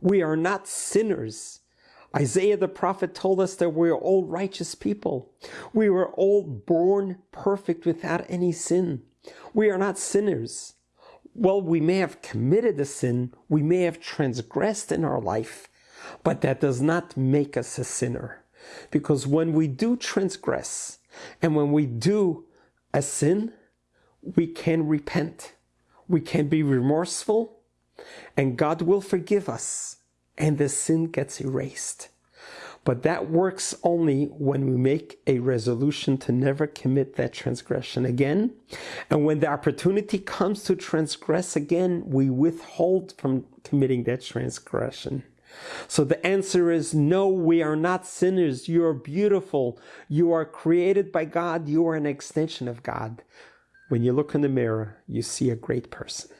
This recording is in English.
We are not sinners. Isaiah the prophet told us that we are all righteous people. We were all born perfect without any sin. We are not sinners. Well, we may have committed a sin, we may have transgressed in our life, but that does not make us a sinner. Because when we do transgress and when we do a sin, we can repent. We can be remorseful and God will forgive us and the sin gets erased. But that works only when we make a resolution to never commit that transgression again. And when the opportunity comes to transgress again, we withhold from committing that transgression. So the answer is no, we are not sinners. You are beautiful. You are created by God. You are an extension of God. When you look in the mirror, you see a great person.